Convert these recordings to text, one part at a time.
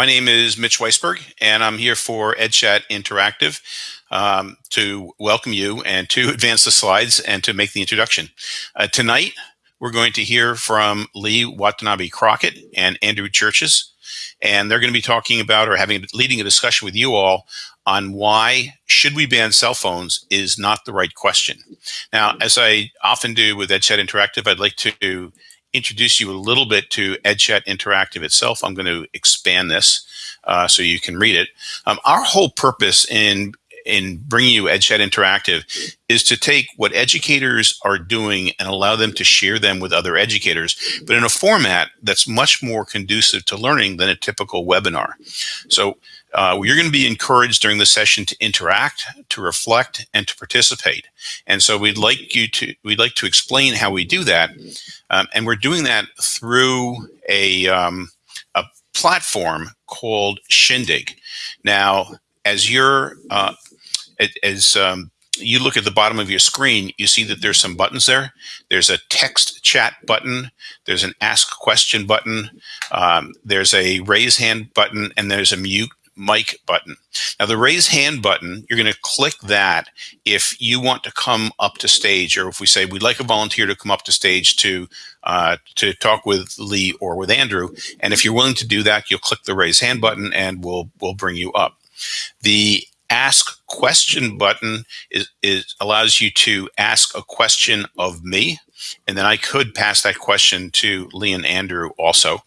My name is Mitch Weisberg, and I'm here for EdChat Interactive um, to welcome you and to advance the slides and to make the introduction. Uh, tonight, we're going to hear from Lee Watanabe Crockett and Andrew Churches, and they're going to be talking about or having leading a discussion with you all on why should we ban cell phones is not the right question. Now, as I often do with EdChat Interactive, I'd like to introduce you a little bit to EdChat Interactive itself. I'm going to expand this uh, so you can read it. Um, our whole purpose in in bringing you EdChat Interactive is to take what educators are doing and allow them to share them with other educators, but in a format that's much more conducive to learning than a typical webinar. So uh, you're going to be encouraged during the session to interact, to reflect, and to participate. And so we'd like you to we'd like to explain how we do that, um, and we're doing that through a um, a platform called Shindig. Now, as you're uh, as um, you look at the bottom of your screen, you see that there's some buttons there. There's a text chat button. There's an ask question button. Um, there's a raise hand button, and there's a mute mic button. Now the raise hand button, you're going to click that if you want to come up to stage or if we say we'd like a volunteer to come up to stage to uh, to talk with Lee or with Andrew. And if you're willing to do that, you'll click the raise hand button and we'll we'll bring you up. The ask question button is, is allows you to ask a question of me and then I could pass that question to Lee and Andrew also.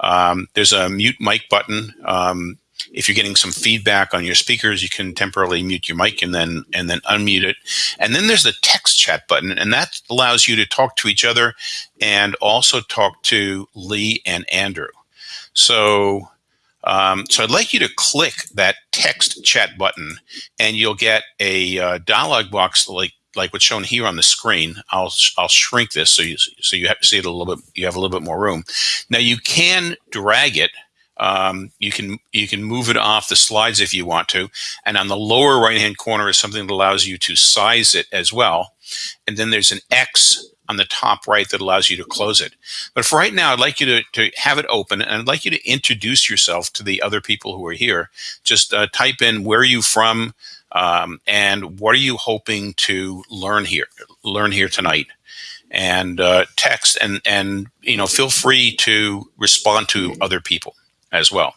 Um, there's a mute mic button. Um, if you're getting some feedback on your speakers, you can temporarily mute your mic and then and then unmute it. And then there's the text chat button, and that allows you to talk to each other and also talk to Lee and Andrew. So um, so I'd like you to click that text chat button, and you'll get a uh, dialog box like like what's shown here on the screen. I'll I'll shrink this so you so you have to see it a little bit. You have a little bit more room. Now you can drag it um, you can you can move it off the slides if you want to. And on the lower right hand corner is something that allows you to size it as well. And then there's an X on the top right that allows you to close it. But for right now, I'd like you to, to have it open and I'd like you to introduce yourself to the other people who are here. Just uh, type in where are you from um, and what are you hoping to learn here, learn here tonight and uh, text and, and, you know, feel free to respond to other people as well.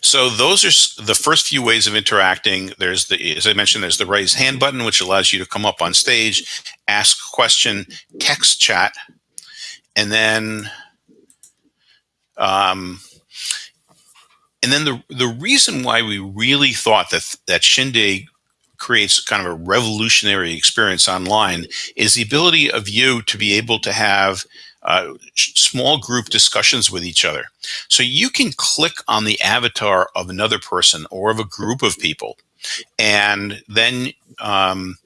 So those are the first few ways of interacting. There's the, as I mentioned, there's the raise hand button, which allows you to come up on stage, ask a question, text chat, and then, um, and then the the reason why we really thought that that Shindig creates kind of a revolutionary experience online is the ability of you to be able to have uh, small group discussions with each other. So you can click on the avatar of another person or of a group of people, and then um,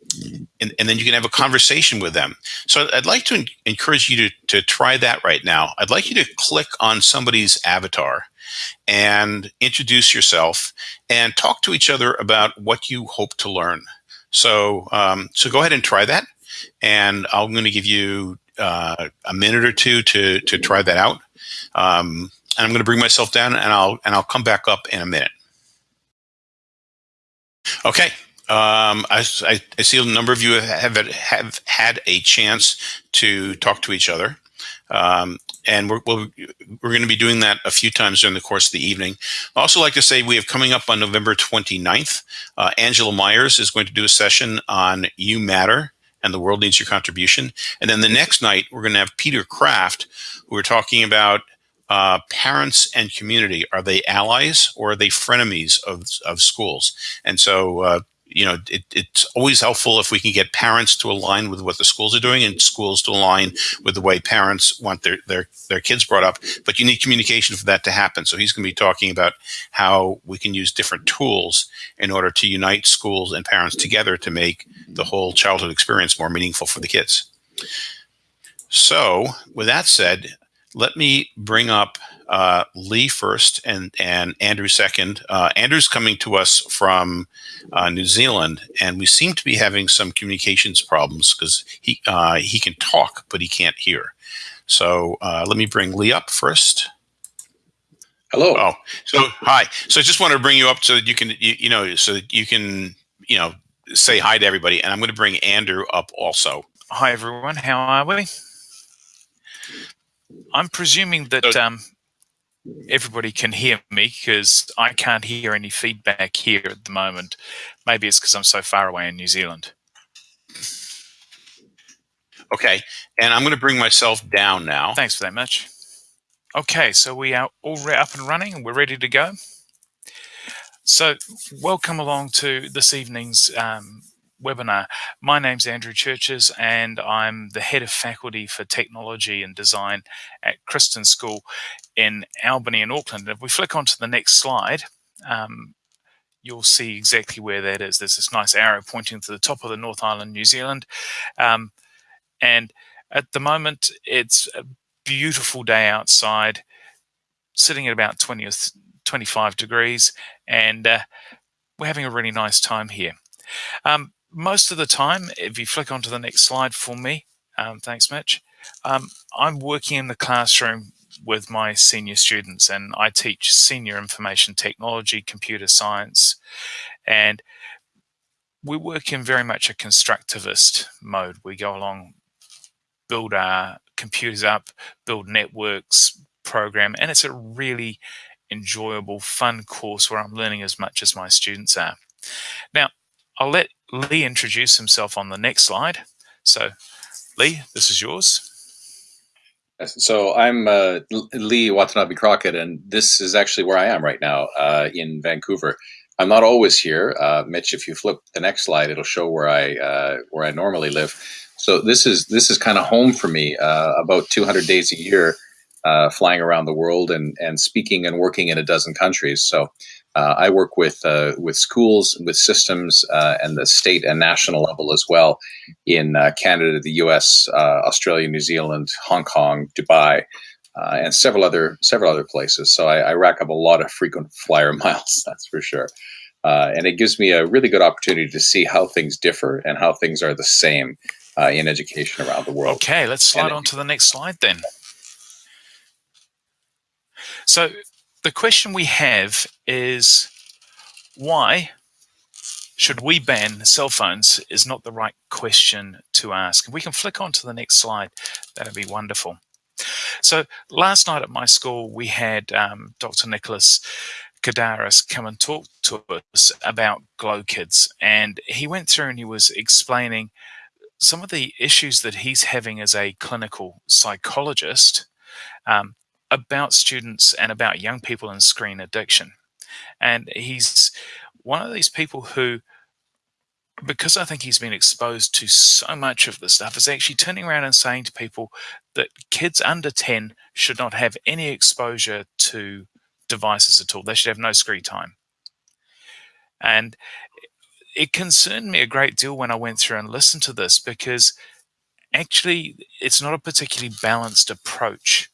and, and, then you can have a conversation with them. So I'd like to encourage you to, to try that right now. I'd like you to click on somebody's avatar and introduce yourself and talk to each other about what you hope to learn. So, um, so go ahead and try that. And I'm going to give you uh, a minute or two to to try that out. Um, and I'm going to bring myself down, and I'll and I'll come back up in a minute. Okay. Um, I, I, see a number of you have, have had a chance to talk to each other. Um, and we're, we we're going to be doing that a few times during the course of the evening. I also like to say we have coming up on November 29th, uh, Angela Myers is going to do a session on You Matter, and the world needs your contribution. And then the next night, we're going to have Peter Kraft, who are talking about uh, parents and community. Are they allies or are they frenemies of, of schools? And so uh, you know, it, it's always helpful if we can get parents to align with what the schools are doing and schools to align with the way parents want their, their, their kids brought up. But you need communication for that to happen. So he's going to be talking about how we can use different tools in order to unite schools and parents together to make the whole childhood experience more meaningful for the kids. So with that said, let me bring up uh, Lee first and and Andrew second. Uh, Andrew's coming to us from uh, New Zealand, and we seem to be having some communications problems because he uh, he can talk but he can't hear. So uh, let me bring Lee up first. Hello. Oh, so hi. So I just wanted to bring you up so that you can, you, you know, so that you can, you know, say hi to everybody. And I'm going to bring Andrew up also. Hi, everyone. How are we? I'm presuming that So- um, everybody can hear me because I can't hear any feedback here at the moment. Maybe it's because I'm so far away in New Zealand. Okay. And I'm going to bring myself down now. Thanks for that much. Okay, so we are all up and running and we're ready to go. So, welcome along to this evening's um, webinar. My name's Andrew Churches, and I'm the head of faculty for technology and design at Kristin School in Albany and Auckland. If we flick onto the next slide, um, you'll see exactly where that is. There's this nice arrow pointing to the top of the North Island, New Zealand. Um, and at the moment, it's a beautiful day outside, sitting at about 20 or 25 degrees, and uh, we're having a really nice time here. Um, most of the time, if you flick onto the next slide for me, um, thanks, Mitch, um, I'm working in the classroom with my senior students, and I teach senior information technology, computer science, and we work in very much a constructivist mode. We go along, build our computers up, build networks, program, and it's a really enjoyable, fun course where I'm learning as much as my students are. Now, I'll let Lee introduce himself on the next slide. So, Lee, this is yours. So I'm uh, Lee Watanabe Crockett, and this is actually where I am right now uh, in Vancouver. I'm not always here, uh, Mitch. If you flip the next slide, it'll show where I uh, where I normally live. So this is this is kind of home for me. Uh, about 200 days a year, uh, flying around the world and and speaking and working in a dozen countries. So uh, I work with uh, with schools, with systems, uh, and the state and national level as well in uh, Canada, the U.S., uh, Australia, New Zealand, Hong Kong, Dubai, uh, and several other several other places. So I, I rack up a lot of frequent flyer miles. That's for sure. Uh, and it gives me a really good opportunity to see how things differ and how things are the same uh, in education around the world. Okay, let's slide And- on to the next slide then. So, the question we have is why should we ban cell phones is not the right question to ask. If we can flick on to the next slide, that'd be wonderful. So, last night at my school, we had um, Dr. Nicholas Kardaras come and talk to us about Glow Kids. And he went through and he was explaining some of the issues that he's having as a clinical psychologist um, about students and about young people and screen addiction. And he's one of these people who, because I think he's been exposed to so much of this stuff, is actually turning around and saying to people that kids under 10 should not have any exposure to devices at all. They should have no screen time. And it concerned me a great deal when I went through and listened to this because actually it's not a particularly balanced approach.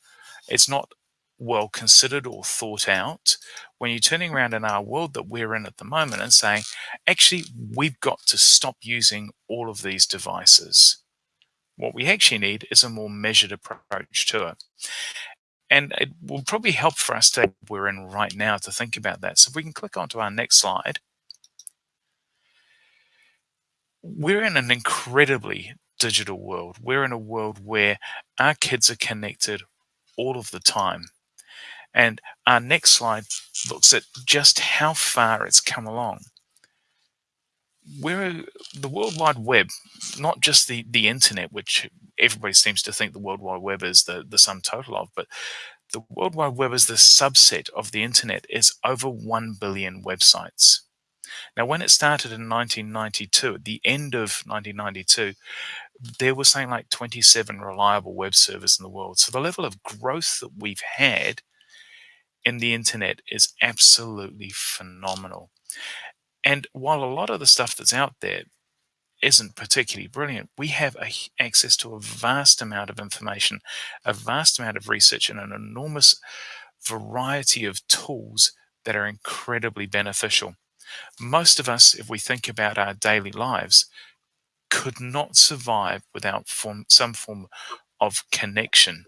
It's not well considered or thought out when you're turning around in our world that we're in at the moment and saying, actually, we've got to stop using all of these devices. What we actually need is a more measured approach to it. And it will probably help for us to we're in right now to think about that. So if we can click onto our next slide. We're in an incredibly digital world. We're in a world where our kids are connected all of the time. And our next slide looks at just how far it's come along. We're the World Wide Web, not just the, the internet, which everybody seems to think the World Wide Web is the, the sum total of, but the World Wide Web is the subset of the internet, is over 1 billion websites. Now, when it started in 1992, at the end of 1992, there was something like 27 reliable web servers in the world. So the level of growth that we've had in the internet is absolutely phenomenal. And while a lot of the stuff that's out there isn't particularly brilliant, we have a, access to a vast amount of information, a vast amount of research, and an enormous variety of tools that are incredibly beneficial. Most of us, if we think about our daily lives, could not survive without form, some form of connection,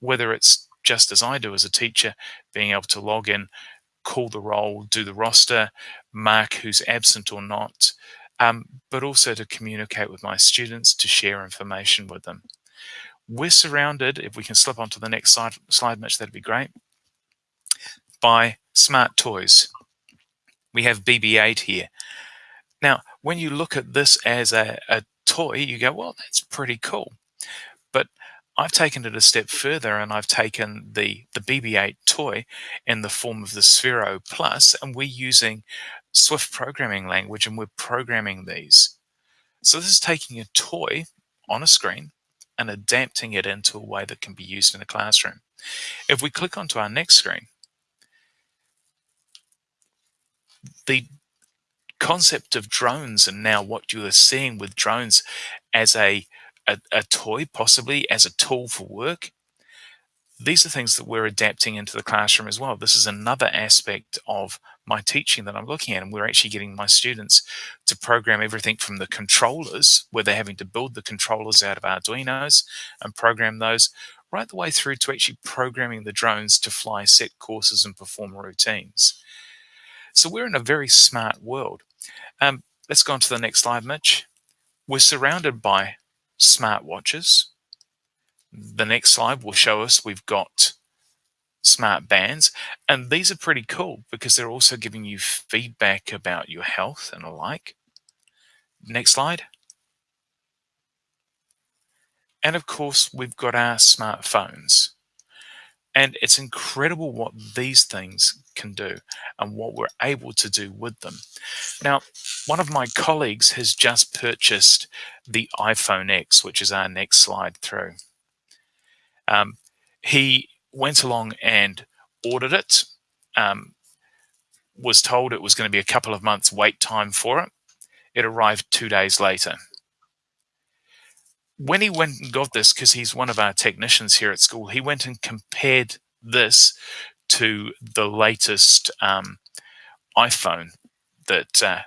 whether it's just as I do as a teacher, being able to log in, call the roll, do the roster, mark who's absent or not, um, but also to communicate with my students, to share information with them. We're surrounded, if we can slip onto the next slide, slide Mitch, that'd be great, by smart toys. We have BB-8 here. Now, when you look at this as a, a toy, you go, well, that's pretty cool. But I've taken it a step further and I've taken the, the BB-8 toy in the form of the Sphero Plus, and we're using Swift programming language and we're programming these. So this is taking a toy on a screen and adapting it into a way that can be used in a classroom. If we click onto our next screen, the concept of drones and now what you are seeing with drones as a, a, a toy, possibly as a tool for work, these are things that we're adapting into the classroom as well. This is another aspect of my teaching that I'm looking at, and we're actually getting my students to program everything from the controllers, where they're having to build the controllers out of Arduinos and program those, right the way through to actually programming the drones to fly set courses and perform routines. So we're in a very smart world. Um, let's go on to the next slide, Mitch. We're surrounded by smart watches. The next slide will show us we've got smart bands. And these are pretty cool because they're also giving you feedback about your health and the like. Next slide. And of course, we've got our smartphones. And it's incredible what these things can do and what we're able to do with them. Now, one of my colleagues has just purchased the iPhone X, which is our next slide through. Um, he went along and ordered it, um, was told it was going to be a couple of months wait time for it. It arrived two days later when he went and got this, because he's one of our technicians here at school, he went and compared this to the latest um, iPhone that, uh,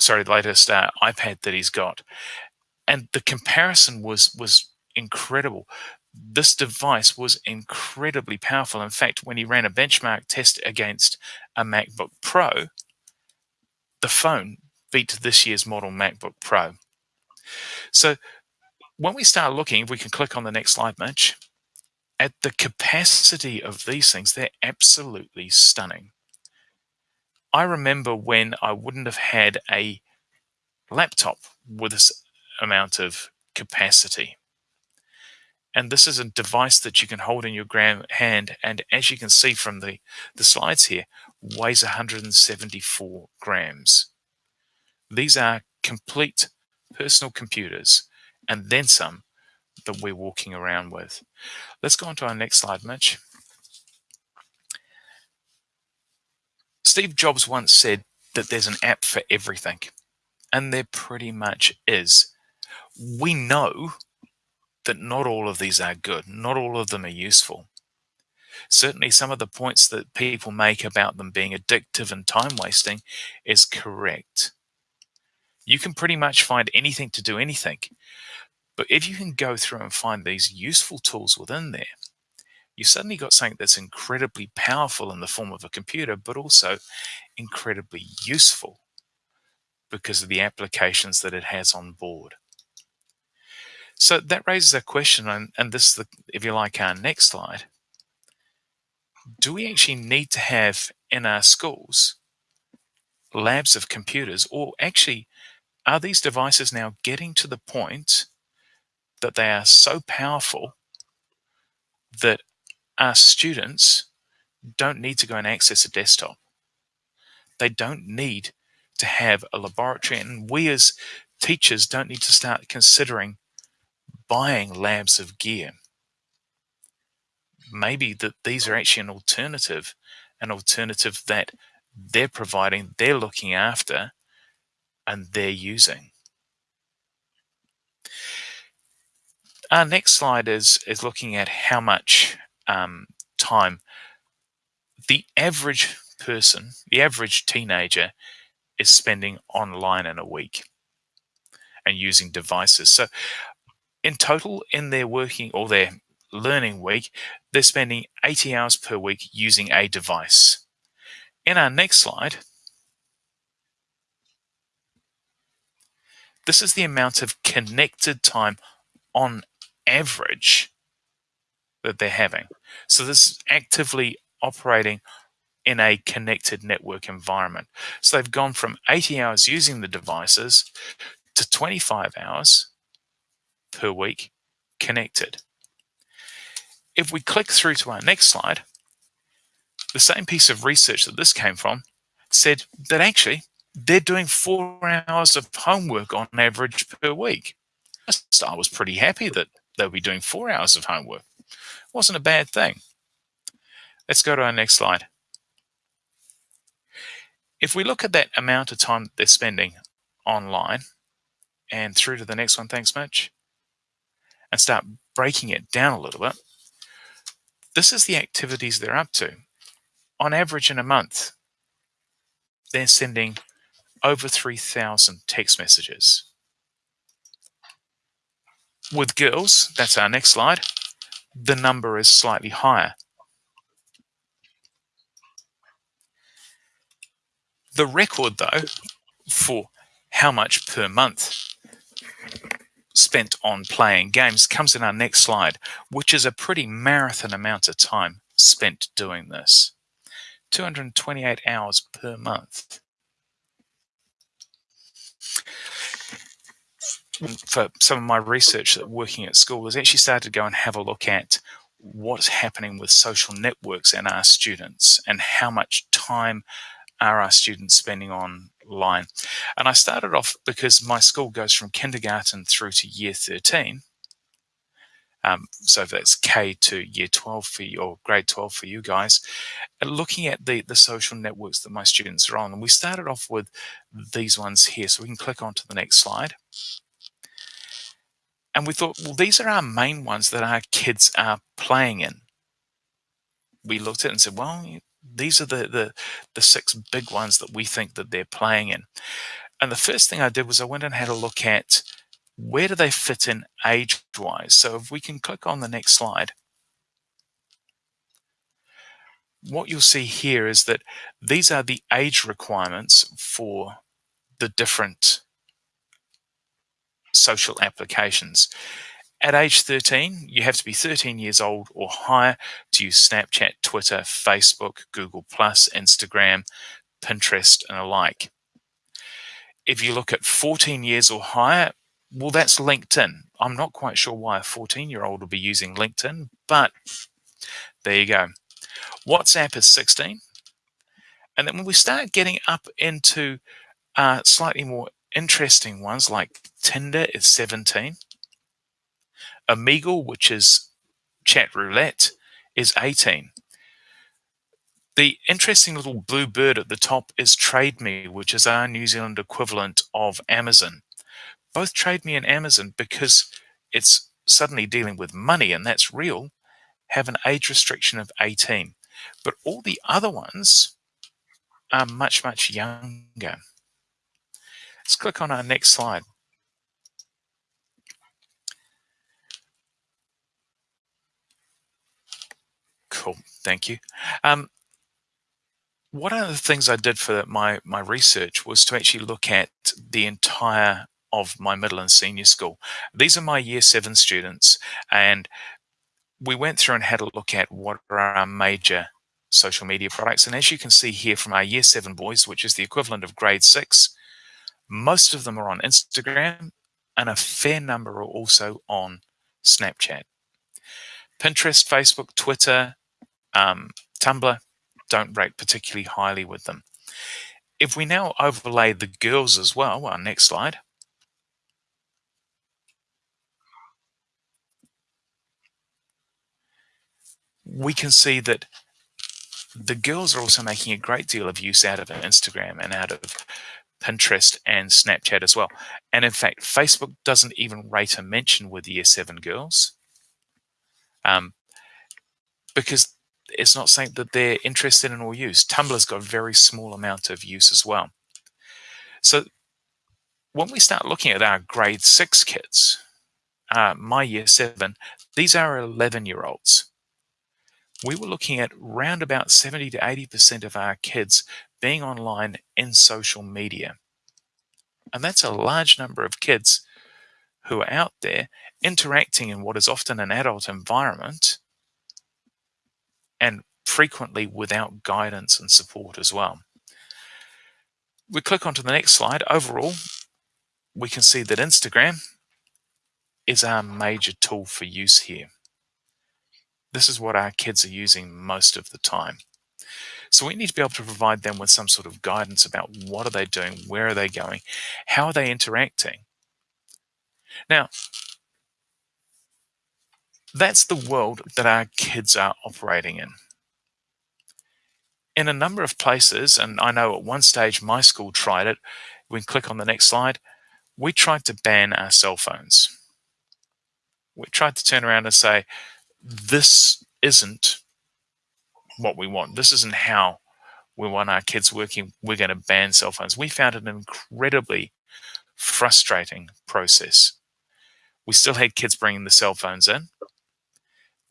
sorry, the latest uh, iPad that he's got, and the comparison was was incredible. This device was incredibly powerful. In fact, when he ran a benchmark test against a MacBook Pro, the phone beat this year's model MacBook Pro. So when we start looking, if we can click on the next slide, Mitch, at the capacity of these things, they're absolutely stunning. I remember when I wouldn't have had a laptop with this amount of capacity. And this is a device that you can hold in your hand. And as you can see from the, the slides here, weighs 174 grams. These are complete personal computers and then some that we're walking around with. Let's go on to our next slide, Mitch. Steve Jobs once said that there's an app for everything, and there pretty much is. We know that not all of these are good, not all of them are useful. Certainly, some of the points that people make about them being addictive and time wasting is correct. You can pretty much find anything to do anything. But if you can go through and find these useful tools within there, you've suddenly got something that's incredibly powerful in the form of a computer, but also incredibly useful because of the applications that it has on board. So that raises a question, and, and this is, the, if you like, our next slide. Do we actually need to have in our schools labs of computers, or actually, are these devices now getting to the point that they are so powerful that our students don't need to go and access a desktop. They don't need to have a laboratory. And we as teachers don't need to start considering buying labs of gear. Maybe that these are actually an alternative, an alternative that they're providing, they're looking after, and they're using. Our next slide is, is looking at how much um, time the average person, the average teenager is spending online in a week and using devices. So in total, in their working or their learning week, they're spending 80 hours per week using a device. In our next slide, this is the amount of connected time on average that they're having. So this is actively operating in a connected network environment. So they've gone from 80 hours using the devices to 25 hours per week connected. If we click through to our next slide, the same piece of research that this came from said that actually they're doing four hours of homework on average per week. I was pretty happy that they'll be doing four hours of homework. Wasn't a bad thing. Let's go to our next slide. If we look at that amount of time they're spending online and through to the next one, thanks Mitch, and start breaking it down a little bit, this is the activities they're up to. On average in a month, they're sending over 3,000 text messages. With girls, that's our next slide, the number is slightly higher. The record, though, for how much per month spent on playing games comes in our next slide, which is a pretty marathon amount of time spent doing this. 228 hours per month. For some of my research that working at school, has actually started to go and have a look at what's happening with social networks and our students and how much time are our students spending online? And I started off because my school goes from kindergarten through to year 13. Um, so that's K to year 12 for you, or grade 12 for you guys, and looking at the, the social networks that my students are on. And we started off with these ones here. So we can click on to the next slide. And we thought, well, these are our main ones that our kids are playing in. We looked at it and said, well, these are the, the, the six big ones that we think that they're playing in. And the first thing I did was I went and had a look at where do they fit in age-wise. So if we can click on the next slide, what you'll see here is that these are the age requirements for the different social applications. At age 13, you have to be 13 years old or higher to use Snapchat, Twitter, Facebook, Google, Instagram, Pinterest, and alike. If you look at 14 years or higher, well, that's LinkedIn. I'm not quite sure why a 14 year old will be using LinkedIn, but there you go. WhatsApp is 16. And then when we start getting up into uh, slightly more interesting ones like Tinder is 17. Omegle, which is chat roulette, is 18. The interesting little blue bird at the top is TradeMe, which is our New Zealand equivalent of Amazon. Both TradeMe and Amazon, because it's suddenly dealing with money and that's real, have an age restriction of 18. But all the other ones are much, much younger. Let's click on our next slide. Cool, thank you. Um, one of the things I did for my, my research was to actually look at the entire of my middle and senior school. These are my year seven students, and we went through and had a look at what are our major social media products. And as you can see here from our year seven boys, which is the equivalent of grade six, most of them are on Instagram, and a fair number are also on Snapchat. Pinterest, Facebook, Twitter, um, Tumblr don't rate particularly highly with them. If we now overlay the girls as well, our next slide, we can see that the girls are also making a great deal of use out of Instagram and out of Pinterest and Snapchat as well. And in fact, Facebook doesn't even rate a mention with year seven girls um, because it's not something that they're interested in or use. Tumblr's got a very small amount of use as well. So when we start looking at our grade six kids, uh, my year seven, these are 11 year olds. We were looking at round about 70 to 80% of our kids being online in social media. And that's a large number of kids who are out there interacting in what is often an adult environment and frequently without guidance and support as well. We click onto the next slide. Overall, we can see that Instagram is our major tool for use here. This is what our kids are using most of the time. So we need to be able to provide them with some sort of guidance about what are they doing, where are they going, how are they interacting. Now, that's the world that our kids are operating in. In a number of places, and I know at one stage my school tried it, we can click on the next slide, we tried to ban our cell phones. We tried to turn around and say, this isn't what we want. This isn't how we want our kids working. We're going to ban cell phones. We found it an incredibly frustrating process. We still had kids bringing the cell phones in,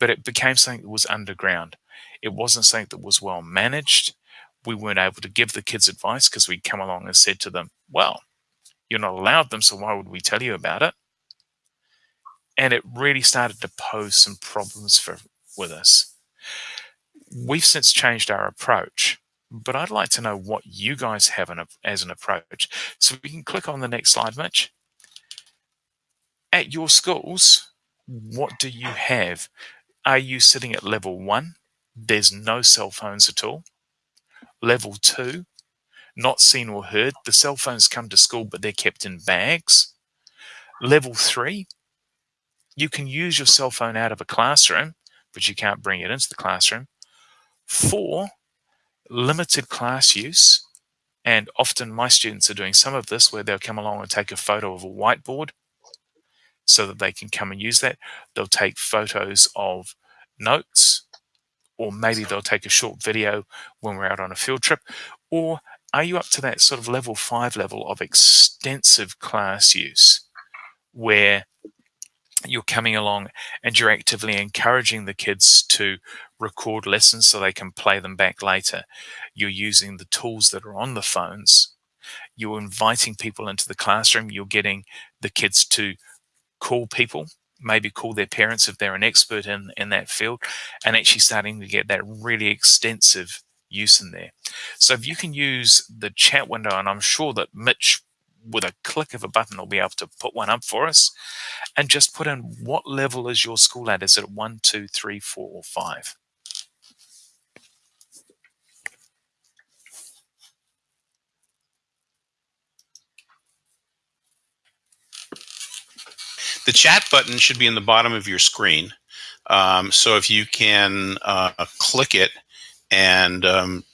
but it became something that was underground. It wasn't something that was well managed. We weren't able to give the kids advice because we'd come along and said to them, well, you're not allowed them, so why would we tell you about it? And it really started to pose some problems for with us. We've since changed our approach, but I'd like to know what you guys have an, as an approach. So we can click on the next slide, Mitch. At your schools, what do you have? Are you sitting at level one? There's no cell phones at all. Level two, not seen or heard. The cell phones come to school, but they're kept in bags. Level three, you can use your cell phone out of a classroom, but you can't bring it into the classroom. Four, limited class use. And often my students are doing some of this where they'll come along and take a photo of a whiteboard so that they can come and use that. They'll take photos of notes, or maybe they'll take a short video when we're out on a field trip. Or are you up to that sort of level five level of extensive class use where you're coming along and you're actively encouraging the kids to record lessons so they can play them back later. You're using the tools that are on the phones. You're inviting people into the classroom. You're getting the kids to call people, maybe call their parents if they're an expert in, in that field, and actually starting to get that really extensive use in there. So if you can use the chat window, and I'm sure that Mitch with a click of a button will be able to put one up for us and just put in what level is your school at? Is it one, two, three, four, or five? The chat button should be in the bottom of your screen. Um, so if you can uh, click it and um,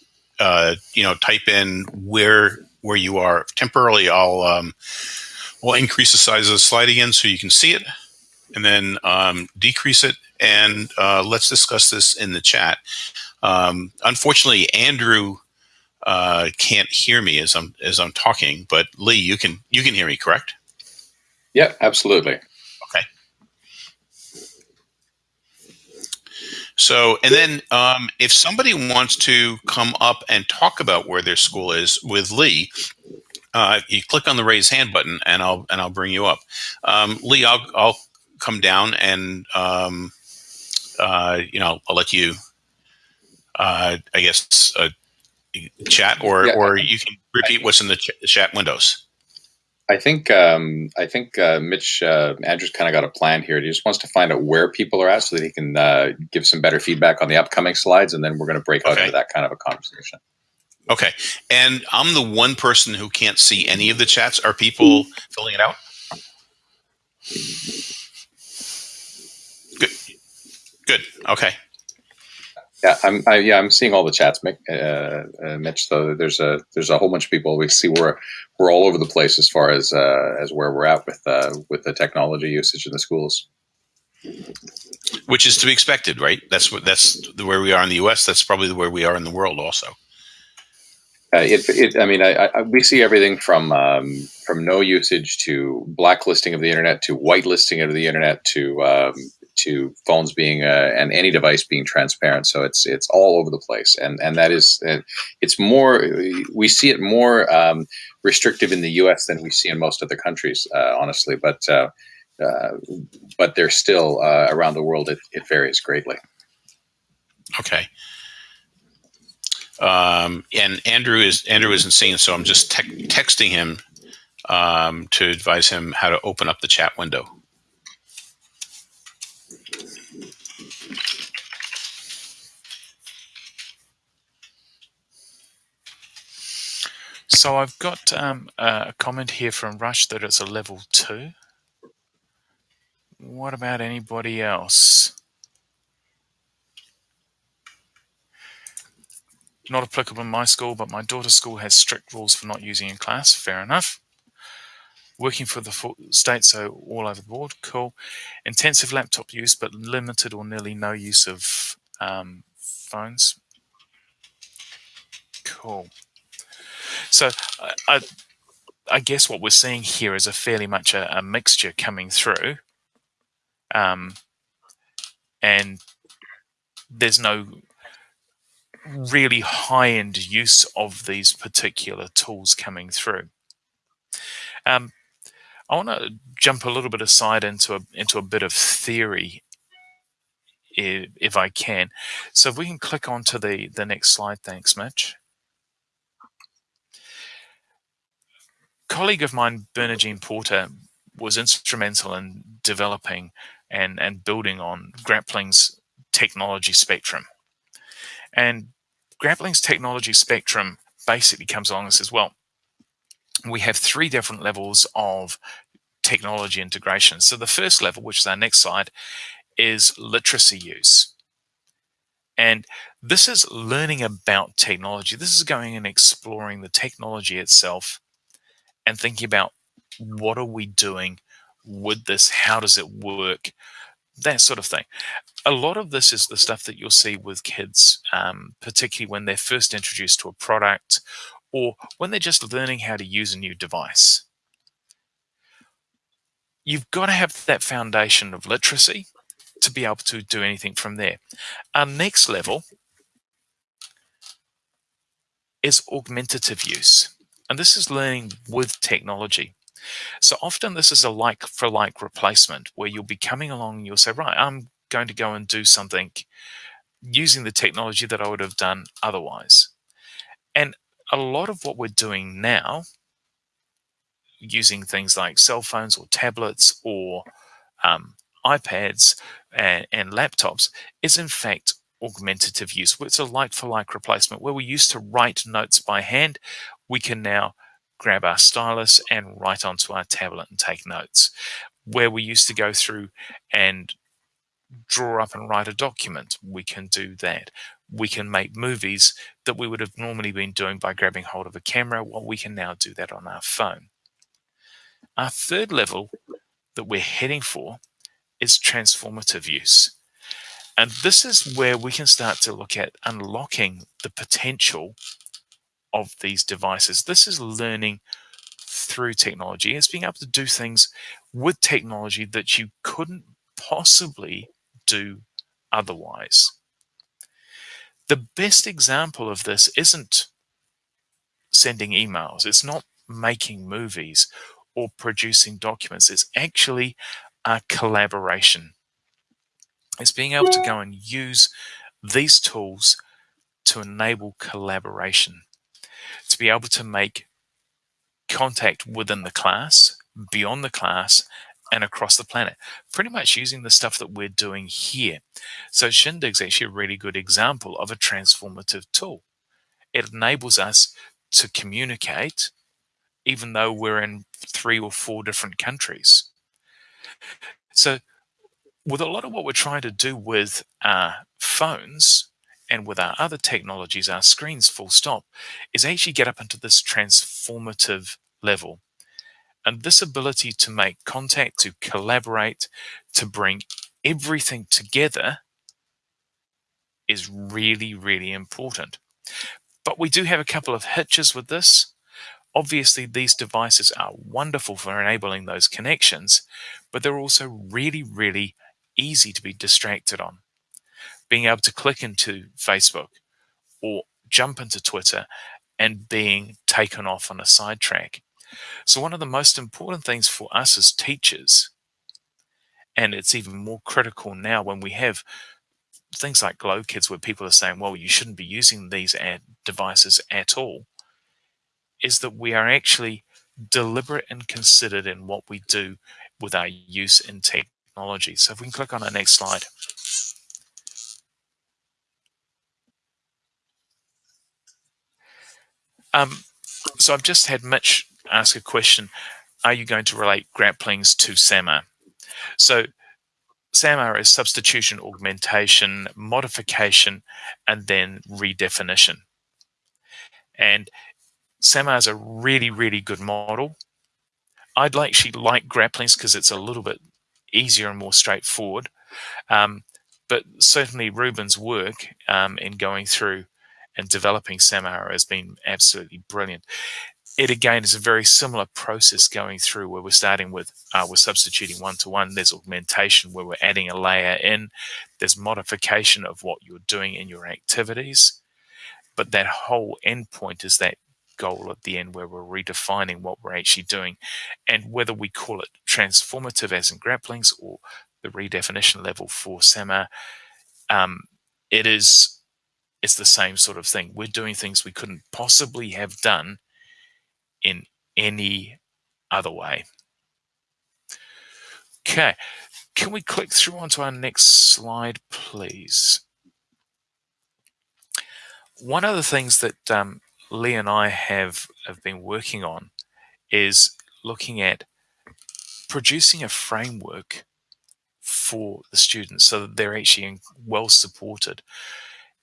uh, you know type in where where you are temporarily, I'll um, we'll increase the size of the slide again so you can see it, and then um, decrease it. And uh, let's discuss this in the chat. Um, unfortunately, Andrew uh, can't hear me as I'm as I'm talking, but Lee, you can you can hear me, correct? Yeah, absolutely. So, and then um, if somebody wants to come up and talk about where their school is with Lee, uh, you click on the raise hand button, and I'll and I'll bring you up. Um, Lee, I'll I'll come down and um, uh, you know I'll let you. Uh, I guess uh, chat, or yeah. or you can repeat what's in the ch chat windows. I think um, I think uh, Mitch uh, Andrews kind of got a plan here. He just wants to find out where people are at so that he can uh, give some better feedback on the upcoming slides, and then we're going to break out okay. into that kind of a conversation. Okay, and I'm the one person who can't see any of the chats. Are people filling it out? Good. Good. Okay. Yeah, I'm. I, yeah, I'm seeing all the chats, Mick, uh, uh, Mitch. So there's a there's a whole bunch of people. We see we're we're all over the place as far as uh, as where we're at with uh, with the technology usage in the schools. Which is to be expected, right? That's what that's where we are in the U.S. That's probably where we are in the world, also. Uh, it, it, I mean, I, I, we see everything from um, from no usage to blacklisting of the internet to whitelisting of the internet to um, to phones being uh, and any device being transparent. So it's it's all over the place, and and that is uh, it's more we see it more um, restrictive in the U.S. than we see in most other countries, uh, honestly. But uh, uh, but there's still around the world it, it varies greatly. Okay. Um, and Andrew is Andrew isn't seeing, so I'm just te texting him um, to advise him how to open up the chat window. So I've got um, a comment here from Rush that it's a level two. What about anybody else? Not applicable in my school, but my daughter's school has strict rules for not using in class. Fair enough. Working for the state, so all over the board. Cool. Intensive laptop use, but limited or nearly no use of um, phones. Cool. So I, I, guess what we're seeing here is a fairly much a, a mixture coming through. Um, and there's no really high-end use of these particular tools coming through. Um, I want to jump a little bit aside into a into a bit of theory, if, if I can. So if we can click onto the the next slide, thanks, Mitch. Colleague of mine, Bernajean Porter, was instrumental in developing and and building on Grappling's technology spectrum. And Grappling's technology spectrum basically comes along and says, well, we have three different levels of technology integration. So the first level, which is our next slide, is literacy use. And this is learning about technology. This is going and exploring the technology itself and thinking about what are we doing with this? How does it work? that sort of thing. A lot of this is the stuff that you'll see with kids, um, particularly when they're first introduced to a product or when they're just learning how to use a new device. You've got to have that foundation of literacy to be able to do anything from there. Our next level is augmentative use. And this is learning with technology. So often this is a like for like replacement where you'll be coming along and you'll say, right, I'm going to go and do something using the technology that I would have done otherwise. And a lot of what we're doing now, using things like cell phones or tablets or um, iPads and, and laptops, is in fact augmentative use. It's a like for like replacement where we used to write notes by hand. We can now grab our stylus and write onto our tablet and take notes. Where we used to go through and draw up and write a document, we can do that. We can make movies that we would have normally been doing by grabbing hold of a camera. Well, we can now do that on our phone. Our third level that we're heading for is transformative use. And this is where we can start to look at unlocking the potential of these devices. This is learning through technology. It's being able to do things with technology that you couldn't possibly do otherwise. The best example of this isn't sending emails. It's not making movies or producing documents. It's actually a collaboration. It's being able to go and use these tools to enable collaboration to be able to make contact within the class, beyond the class, and across the planet, pretty much using the stuff that we're doing here. So Shindig's actually a really good example of a transformative tool. It enables us to communicate even though we're in three or four different countries. So with a lot of what we're trying to do with our phones, and with our other technologies, our screens full stop, is actually get up into this transformative level. And this ability to make contact, to collaborate, to bring everything together is really, really important. But we do have a couple of hitches with this. Obviously, these devices are wonderful for enabling those connections, but they're also really, really easy to be distracted on. Being able to click into Facebook or jump into Twitter and being taken off on a sidetrack. So, one of the most important things for us as teachers, and it's even more critical now when we have things like Glow Kids, where people are saying, well, you shouldn't be using these devices at all, is that we are actually deliberate and considered in what we do with our use in technology. So, if we can click on our next slide. Um, so I've just had Mitch ask a question. Are you going to relate grapplings to SAMR? So SAMR is substitution, augmentation, modification, and then redefinition. And SAMR is a really, really good model. I'd like actually like grapplings because it's a little bit easier and more straightforward. Um, but certainly Ruben's work um, in going through and developing SAMR has been absolutely brilliant. It again is a very similar process going through where we're starting with uh, we're substituting one to one. There's augmentation where we're adding a layer in. There's modification of what you're doing in your activities, but that whole endpoint is that goal at the end where we're redefining what we're actually doing, and whether we call it transformative as in grapplings or the redefinition level for SAMR, um, it is it's the same sort of thing. We're doing things we couldn't possibly have done in any other way. Okay, can we click through onto our next slide, please? One of the things that um, Lee and I have, have been working on is looking at producing a framework for the students so that they're actually well supported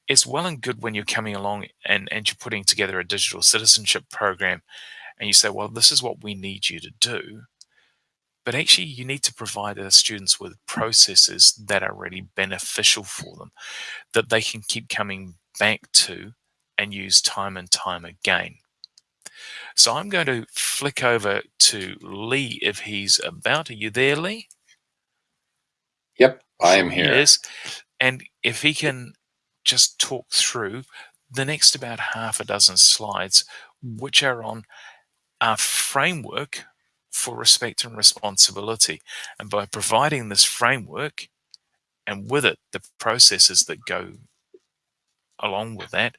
it's well and good when you're coming along and, and you're putting together a digital citizenship program and you say, well, this is what we need you to do. But actually, you need to provide the students with processes that are really beneficial for them, that they can keep coming back to and use time and time again. So I'm going to flick over to Lee if he's about. Are you there, Lee? Yep, I am here. Yes. And if he can just talk through the next about half a dozen slides, which are on our framework for respect and responsibility. And by providing this framework and with it the processes that go along with that,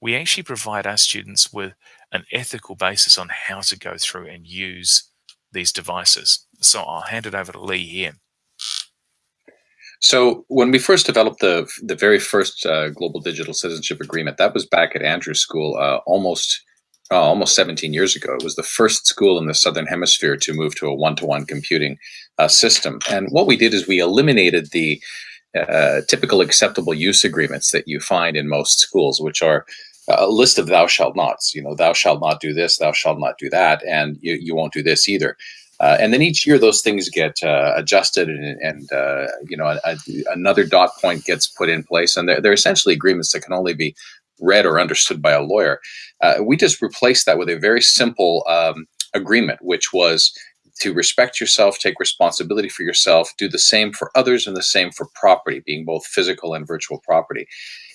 we actually provide our students with an ethical basis on how to go through and use these devices. So I'll hand it over to Lee here. So when we first developed the the very first uh, global digital citizenship agreement, that was back at Andrews School uh, almost uh, almost 17 years ago. It was the first school in the southern hemisphere to move to a one-to-one computing uh, system. And what we did is we eliminated the uh, typical acceptable use agreements that you find in most schools, which are a list of thou shalt nots. You know, thou shalt not do this, thou shalt not do that, and you, you won't do this either. Uh, and then each year those things get uh, adjusted and, and uh, you know, a, a, another dot point gets put in place. And they're, they're essentially agreements that can only be read or understood by a lawyer. Uh, we just replaced that with a very simple um, agreement, which was to respect yourself, take responsibility for yourself, do the same for others and the same for property, being both physical and virtual property.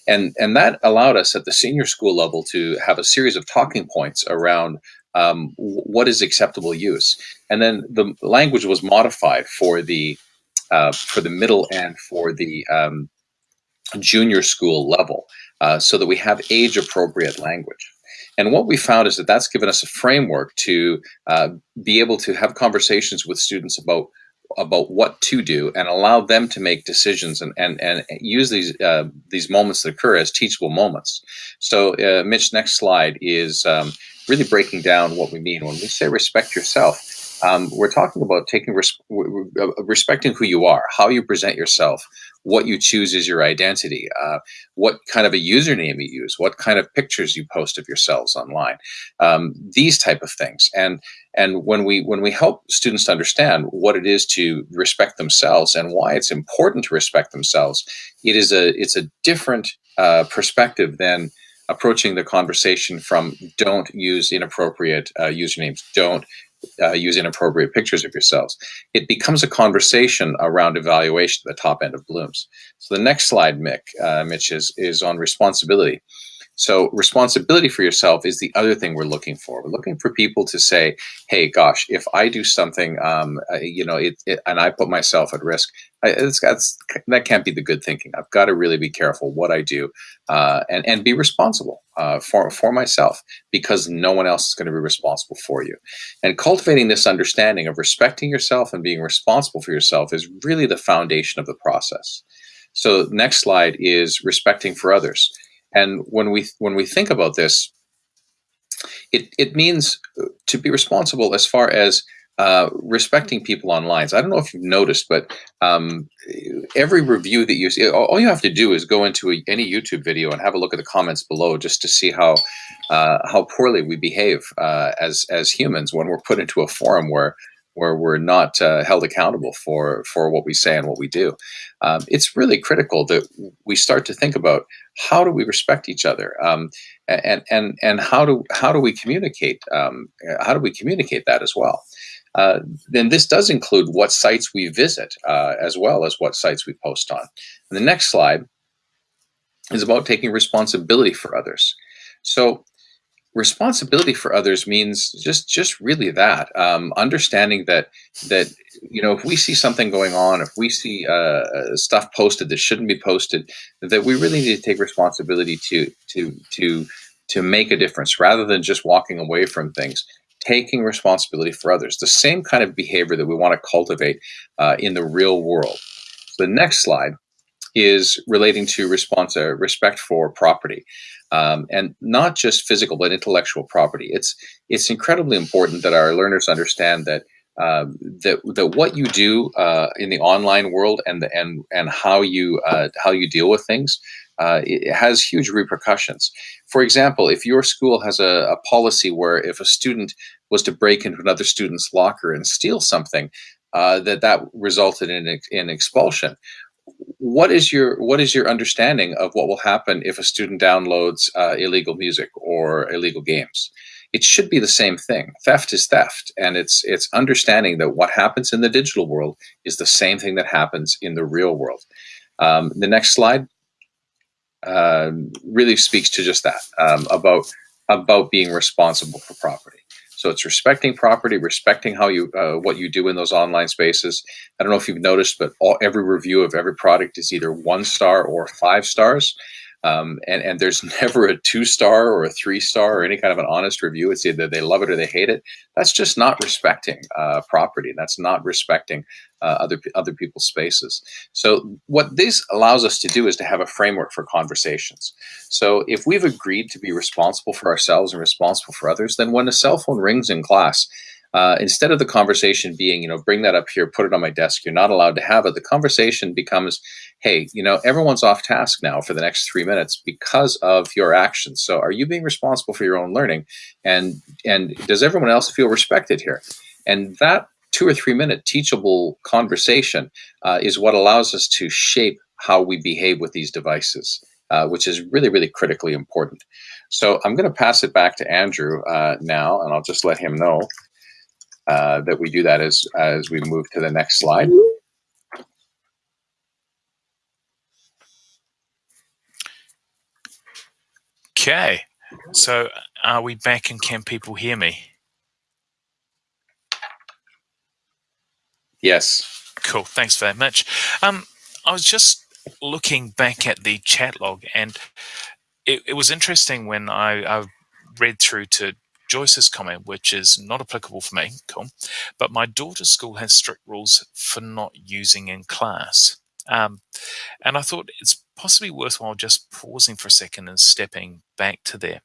And, and that allowed us at the senior school level to have a series of talking points around um, what is acceptable use. And then the language was modified for the uh, for the middle and for the um, junior school level, uh, so that we have age appropriate language. And what we found is that that's given us a framework to uh, be able to have conversations with students about about what to do and allow them to make decisions and and, and use these uh, these moments that occur as teachable moments. So, uh, Mitch, next slide is um, really breaking down what we mean when we say respect yourself. Um, we're talking about taking res uh, respecting who you are, how you present yourself, what you choose as your identity, uh, what kind of a username you use, what kind of pictures you post of yourselves online, um, these type of things. And and when we when we help students understand what it is to respect themselves and why it's important to respect themselves, it is a it's a different uh, perspective than approaching the conversation from don't use inappropriate uh, usernames, don't uh, use inappropriate pictures of yourselves. It becomes a conversation around evaluation at the top end of Bloom's. So the next slide, Mick, uh, Mitch, is, is on responsibility. So responsibility for yourself is the other thing we're looking for. We're looking for people to say, "Hey, gosh, if I do something, um, uh, you know, it, it, and I put myself at risk, I, that can't be the good thinking. I've got to really be careful what I do, uh, and and be responsible uh, for for myself because no one else is going to be responsible for you. And cultivating this understanding of respecting yourself and being responsible for yourself is really the foundation of the process. So next slide is respecting for others. And when we when we think about this, it it means to be responsible as far as uh, respecting people online. So I don't know if you've noticed, but um, every review that you see, all you have to do is go into a, any YouTube video and have a look at the comments below just to see how uh, how poorly we behave uh, as as humans when we're put into a forum where where we're not uh, held accountable for for what we say and what we do. Um, it's really critical that we start to think about how do we respect each other, um, and and and how do how do we communicate? Um, how do we communicate that as well? Uh, then this does include what sites we visit uh, as well as what sites we post on. And the next slide is about taking responsibility for others. So responsibility for others means just just really that um, understanding that that you know if we see something going on if we see uh, uh, stuff posted that shouldn't be posted that we really need to take responsibility to to to to make a difference rather than just walking away from things. Taking responsibility for others the same kind of behavior that we want to cultivate uh, in the real world. So the next slide is relating to uh, respect for property um, and not just physical but intellectual property. It's it's incredibly important that our learners understand that um, that that what you do uh, in the online world and the, and and how you uh, how you deal with things uh, it has huge repercussions. For example, if your school has a, a, policy where if a student was to break into another student's locker and steal something, uh, that that resulted in, in expulsion what is your what is your understanding of what will happen if a student downloads uh, illegal music or illegal games? It should be the same thing. Theft is theft, and it's it's understanding that what happens in the digital world is the same thing that happens in the real world. Um, the next slide uh, really speaks to just that um, about about being responsible for property. So it's respecting property, respecting how you uh, what you do in those online spaces. I don't know if you've noticed, but all, every review of every product is either one star or five stars. Um, and, and there's never a two star or a three star or any kind of an honest review. It's either they love it or they hate it. That's just not respecting uh, property. That's not respecting uh, other other people's spaces. So what this allows us to do is to have a framework for conversations. So if we've agreed to be responsible for ourselves and responsible for others, then when a cell phone rings in class, uh, instead of the conversation being, you know, bring that up here, put it on my desk, you're not allowed to have it. The conversation becomes, hey, you know, everyone's off task now for the next three minutes because of your actions. So are you being responsible for your own learning? And and does everyone else feel respected here? And that two or three minute teachable conversation uh, is what allows us to shape how we behave with these devices, uh, which is really, really critically important. So I'm going to pass it back to Andrew uh, now, and I'll just let him know uh, that we do that as, as we move to the next slide. Okay, so are we back and can people hear me? Yes. Cool, thanks very much. Um, I was just looking back at the chat log and it, it was interesting when I, I read through to Joyce's comment, which is not applicable for me, cool. But my daughter's school has strict rules for not using in class. Um, and I thought it's possibly worthwhile just pausing for a second and stepping back to there.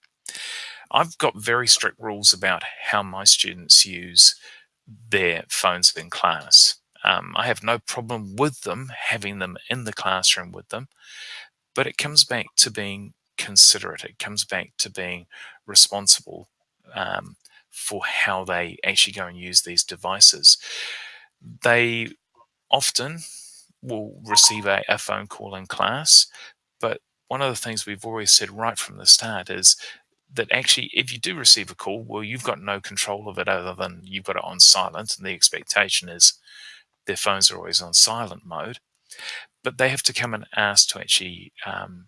I've got very strict rules about how my students use their phones in class. Um, I have no problem with them having them in the classroom with them, but it comes back to being considerate. It comes back to being responsible um, for how they actually go and use these devices. They often will receive a, a phone call in class, but one of the things we've always said right from the start is that actually, if you do receive a call, well, you've got no control of it other than you've got it on silent, and the expectation is their phones are always on silent mode. But they have to come and ask to actually um,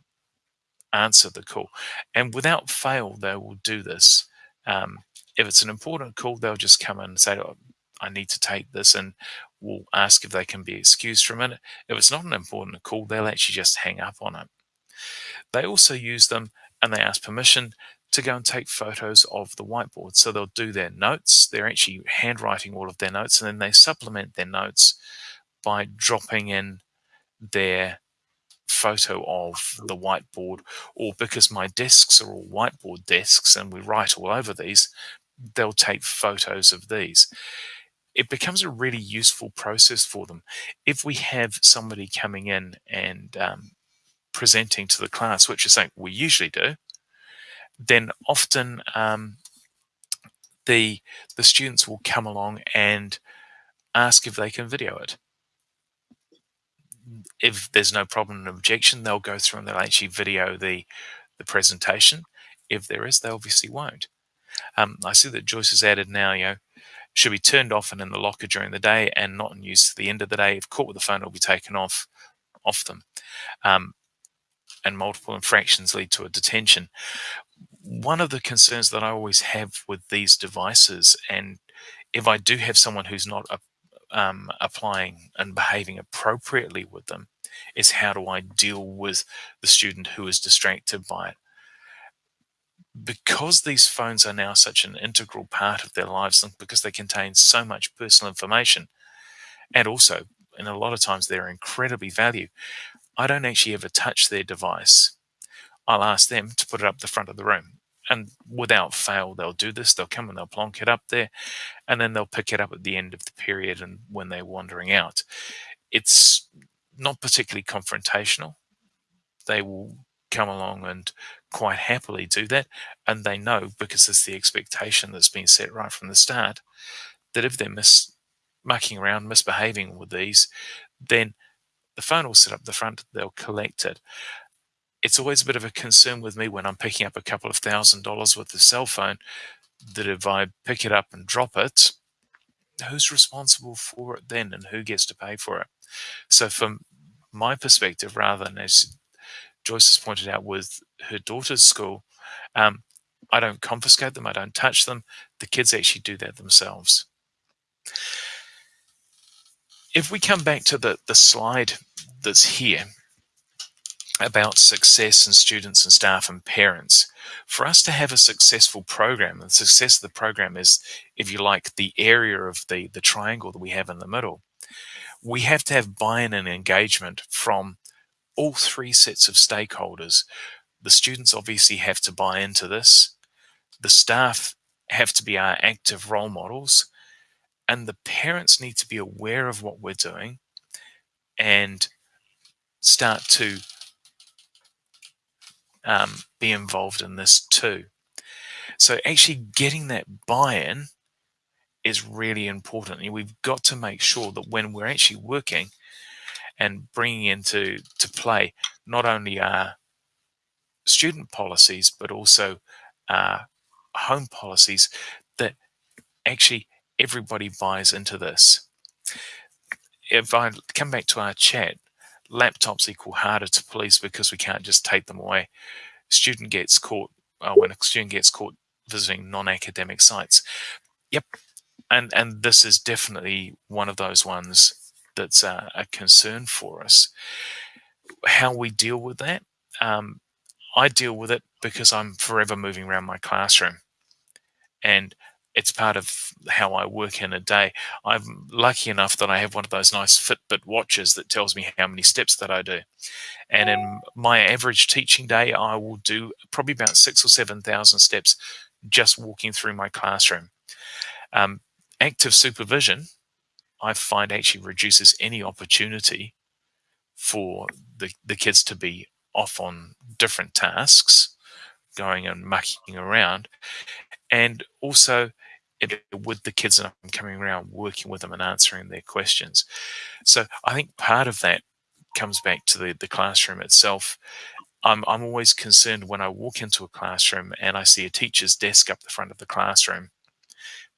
answer the call, and without fail, they will do this. Um, if it's an important call, they'll just come and say, oh, "I need to take this," and we'll ask if they can be excused for a minute. If it's not an important call, they'll actually just hang up on it. They also use them and they ask permission to go and take photos of the whiteboard. So they'll do their notes. They're actually handwriting all of their notes and then they supplement their notes by dropping in their photo of the whiteboard or because my desks are all whiteboard desks and we write all over these, they'll take photos of these. It becomes a really useful process for them. If we have somebody coming in and um, presenting to the class, which is something we usually do, then often um, the the students will come along and ask if they can video it. If there's no problem and objection, they'll go through and they'll actually video the the presentation. If there is, they obviously won't. Um, I see that Joyce has added now, you know, should be turned off and in the locker during the day and not in use at the end of the day. If caught with the phone, it will be taken off off them. Um, and multiple infractions lead to a detention one of the concerns that I always have with these devices, and if I do have someone who's not um, applying and behaving appropriately with them, is how do I deal with the student who is distracted by it? Because these phones are now such an integral part of their lives, and because they contain so much personal information, and also, and a lot of times they're incredibly value, I don't actually ever touch their device. I'll ask them to put it up the front of the room and without fail they'll do this they'll come and they'll plonk it up there and then they'll pick it up at the end of the period and when they're wandering out. It's not particularly confrontational. They will come along and quite happily do that and they know because it's the expectation that's been set right from the start that if they're mis mucking around misbehaving with these then the phone will sit up the front they'll collect it it's always a bit of a concern with me when I'm picking up a couple of thousand dollars with the cell phone that if I pick it up and drop it, who's responsible for it then and who gets to pay for it? So, from my perspective, rather than as Joyce has pointed out with her daughter's school, um, I don't confiscate them, I don't touch them. The kids actually do that themselves. If we come back to the, the slide that's here, about success and students and staff and parents. For us to have a successful program, the success of the program is, if you like, the area of the, the triangle that we have in the middle. We have to have buy-in and engagement from all three sets of stakeholders. The students obviously have to buy into this. The staff have to be our active role models. And the parents need to be aware of what we're doing and start to um, be involved in this too. So actually getting that buy-in is really important. And we've got to make sure that when we're actually working and bringing into to play not only our student policies, but also our home policies, that actually everybody buys into this. If I come back to our chat, laptops equal harder to police because we can't just take them away. Student gets caught uh, when a student gets caught visiting non-academic sites. Yep, and and this is definitely one of those ones that's uh, a concern for us. How we deal with that? Um, I deal with it because I'm forever moving around my classroom, and it's part of how I work in a day. I'm lucky enough that I have one of those nice Fitbit watches that tells me how many steps that I do. And in my average teaching day, I will do probably about six or 7,000 steps just walking through my classroom. Um, active supervision, I find actually reduces any opportunity for the, the kids to be off on different tasks, going and mucking around. And also, it, with the kids and I'm coming around working with them and answering their questions. So I think part of that comes back to the, the classroom itself I'm, I'm always concerned when I walk into a classroom and I see a teacher's desk up the front of the classroom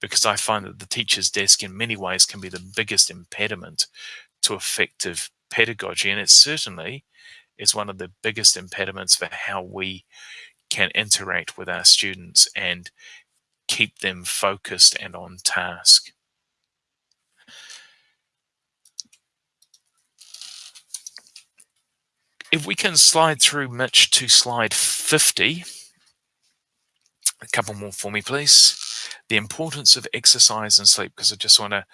because I find that the teacher's desk in many ways can be the biggest impediment to effective pedagogy. And it certainly is one of the biggest impediments for how we can interact with our students and keep them focused and on task. If we can slide through, Mitch, to slide 50. A couple more for me, please. The importance of exercise and sleep, because I just want to,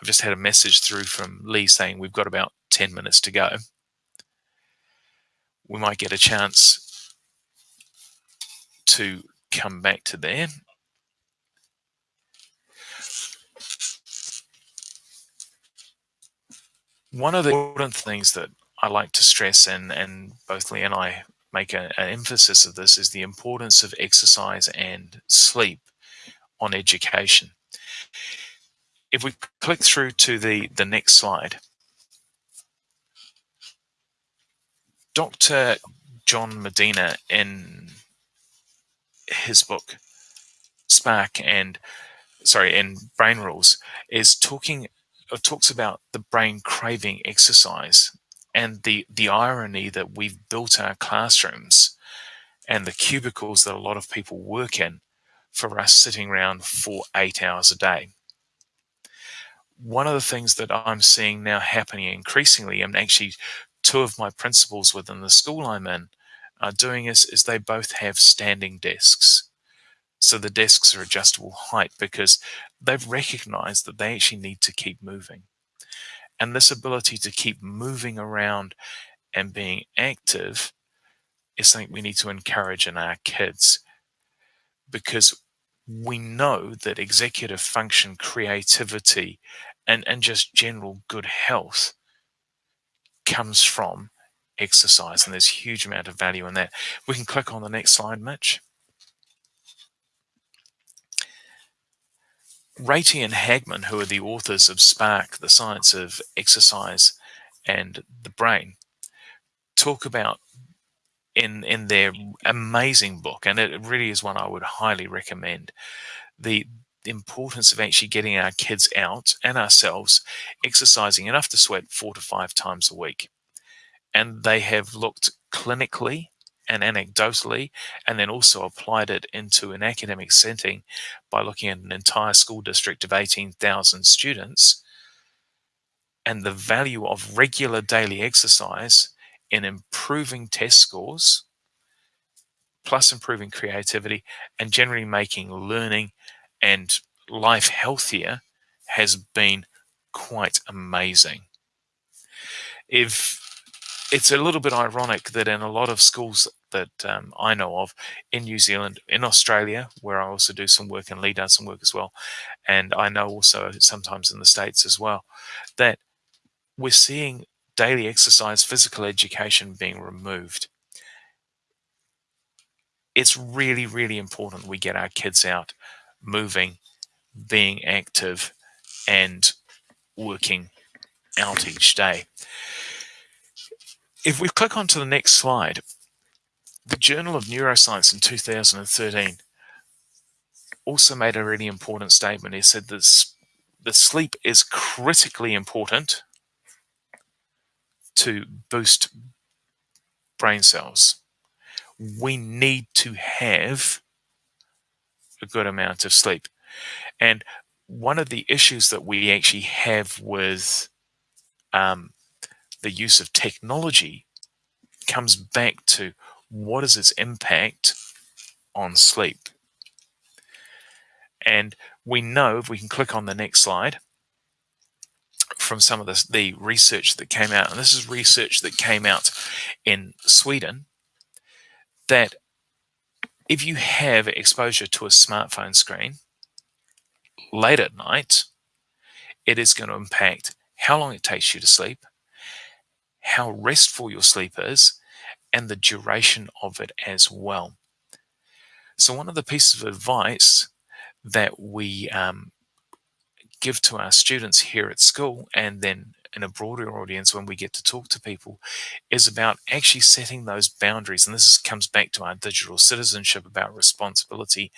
I've just had a message through from Lee saying we've got about 10 minutes to go. We might get a chance to come back to there. One of the important things that I like to stress, and, and both Lee and I make a, an emphasis of this, is the importance of exercise and sleep on education. If we click through to the, the next slide, Dr. John Medina, in his book Spark and sorry, in Brain Rules, is talking talks about the brain craving exercise and the the irony that we've built our classrooms and the cubicles that a lot of people work in for us sitting around for eight hours a day. One of the things that I'm seeing now happening increasingly, and actually two of my principals within the school I'm in are doing is, is they both have standing desks. So the desks are adjustable height because they've recognized that they actually need to keep moving. And this ability to keep moving around and being active is something we need to encourage in our kids because we know that executive function, creativity, and, and just general good health comes from exercise. And there's a huge amount of value in that. We can click on the next slide, Mitch. Ratey and Hagerman, who are the authors of Spark, the science of exercise and the brain, talk about in in their amazing book, and it really is one I would highly recommend. The, the importance of actually getting our kids out and ourselves exercising enough to sweat four to five times a week. And they have looked clinically and anecdotally, and then also applied it into an academic setting by looking at an entire school district of 18,000 students and the value of regular daily exercise in improving test scores, plus improving creativity, and generally making learning and life healthier has been quite amazing. If it's a little bit ironic that in a lot of schools that um, I know of in New Zealand, in Australia, where I also do some work and Lee does some work as well, and I know also sometimes in the States as well, that we're seeing daily exercise, physical education being removed. It's really, really important we get our kids out moving, being active, and working out each day. If we click onto the next slide, the Journal of Neuroscience in 2013 also made a really important statement. It said that the sleep is critically important to boost brain cells. We need to have a good amount of sleep. And one of the issues that we actually have with um, the use of technology comes back to what is its impact on sleep. And we know, if we can click on the next slide, from some of the, the research that came out, and this is research that came out in Sweden, that if you have exposure to a smartphone screen late at night, it is going to impact how long it takes you to sleep, how restful your sleep is, and the duration of it as well. So, one of the pieces of advice that we um, give to our students here at school and then in a broader audience when we get to talk to people is about actually setting those boundaries. And this is, comes back to our digital citizenship about responsibility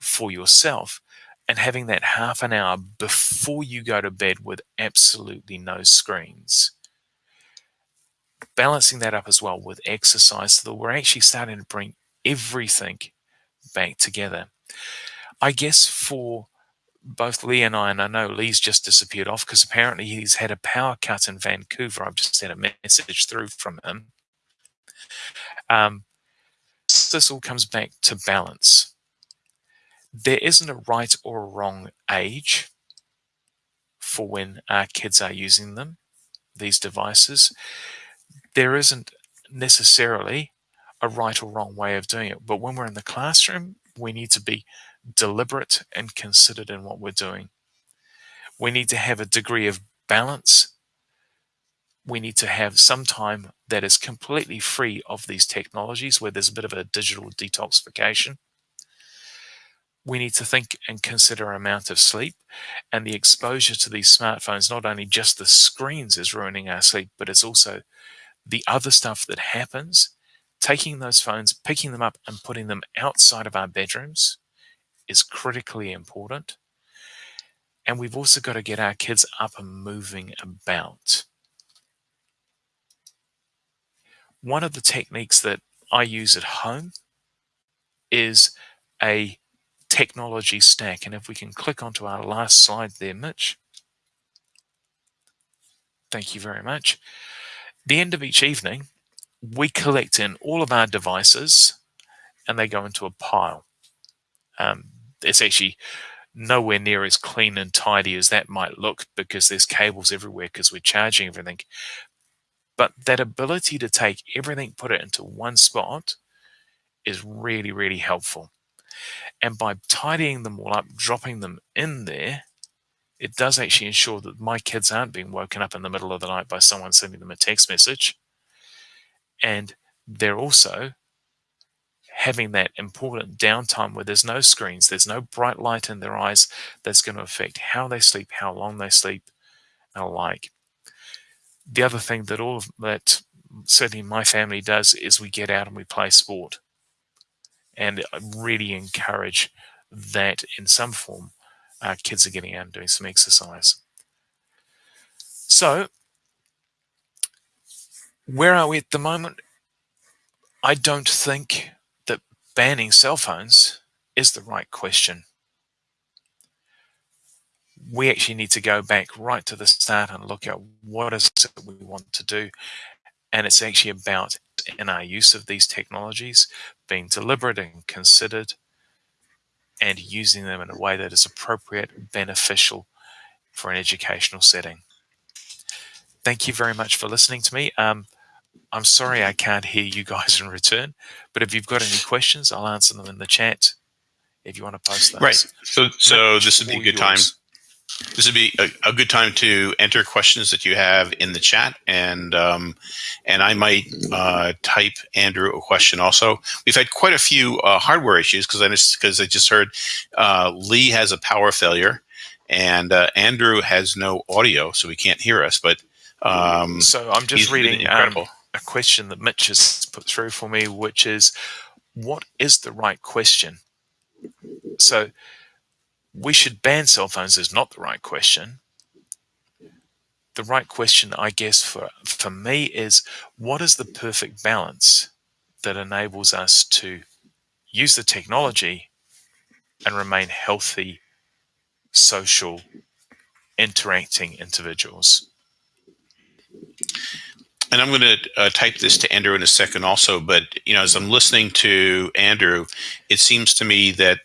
for yourself and having that half an hour before you go to bed with absolutely no screens. Balancing that up as well with exercise so that we're actually starting to bring everything back together. I guess for both Lee and I, and I know Lee's just disappeared off because apparently he's had a power cut in Vancouver. I've just had a message through from him. Um, this all comes back to balance. There isn't a right or a wrong age for when our kids are using them, these devices. There isn't necessarily a right or wrong way of doing it. But when we're in the classroom, we need to be deliberate and considered in what we're doing. We need to have a degree of balance. We need to have some time that is completely free of these technologies where there's a bit of a digital detoxification. We need to think and consider amount of sleep and the exposure to these smartphones, not only just the screens is ruining our sleep, but it's also the other stuff that happens taking those phones, picking them up and putting them outside of our bedrooms is critically important. And we've also got to get our kids up and moving about. One of the techniques that I use at home is a technology stack. And if we can click onto our last slide there, Mitch. Thank you very much. The end of each evening, we collect in all of our devices and they go into a pile. Um, it's actually nowhere near as clean and tidy as that might look because there's cables everywhere because we're charging everything. But that ability to take everything, put it into one spot is really, really helpful. And by tidying them all up, dropping them in there, it does actually ensure that my kids aren't being woken up in the middle of the night by someone sending them a text message and they're also having that important downtime where there's no screens, there's no bright light in their eyes that's going to affect how they sleep, how long they sleep, and alike. The other thing that all of that certainly my family does is we get out and we play sport. And I really encourage that in some form our kids are getting out and doing some exercise. So where are we at the moment? I don't think that banning cell phones is the right question. We actually need to go back right to the start and look at what is it we want to do. And it's actually about in our use of these technologies, being deliberate and considered and using them in a way that is appropriate, beneficial for an educational setting. Thank you very much for listening to me. Um, I'm sorry I can't hear you guys in return, but if you've got any questions, I'll answer them in the chat if you want to post those. Right. So, so this would be a good time. This would be a, a, good time to enter questions that you have in the chat, and um, and I might uh, type Andrew a question also. We've had quite a few uh, hardware issues because I just because I just heard uh, Lee has a power failure, and uh, Andrew has no audio, so he can't hear us. But um, so I'm just reading um, a question that Mitch has put through for me, which is, what is the right question? So we should ban cell phones is not the right question. The right question, I guess, for, for me is what is the perfect balance that enables us to use the technology and remain healthy, social, interacting individuals? and I'm going to uh, type this to Andrew in a second also, but you know, as I'm listening to Andrew, it seems to me that